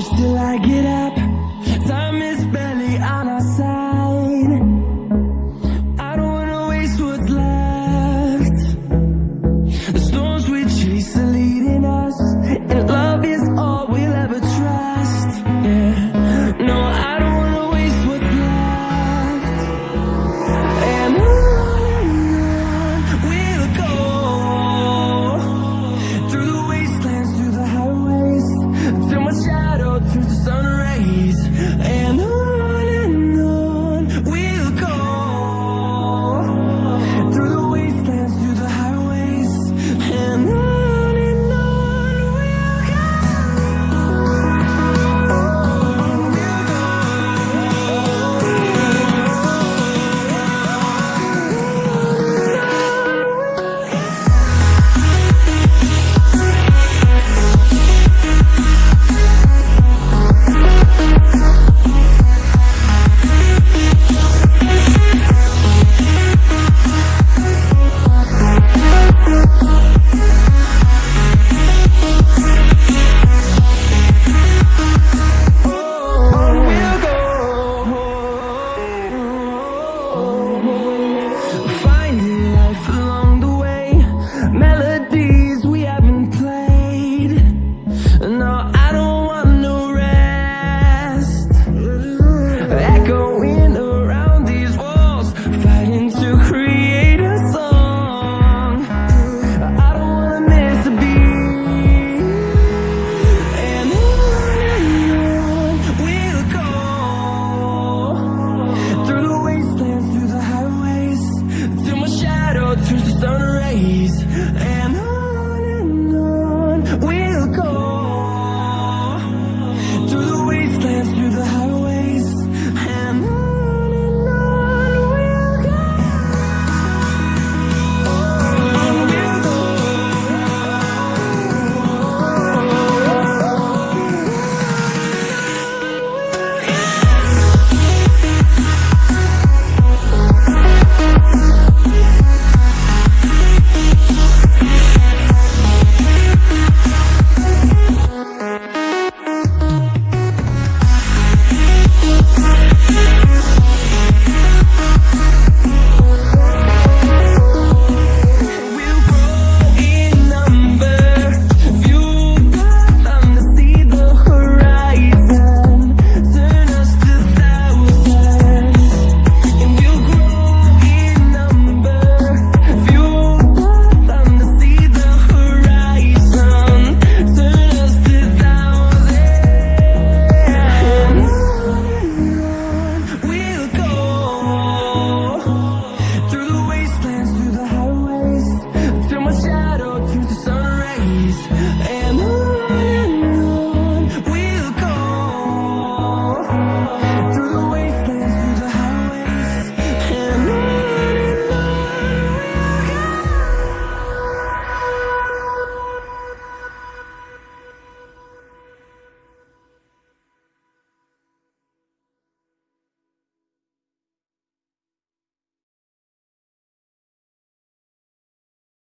close till I get up. through the sun rays. And the raise and Through the wind.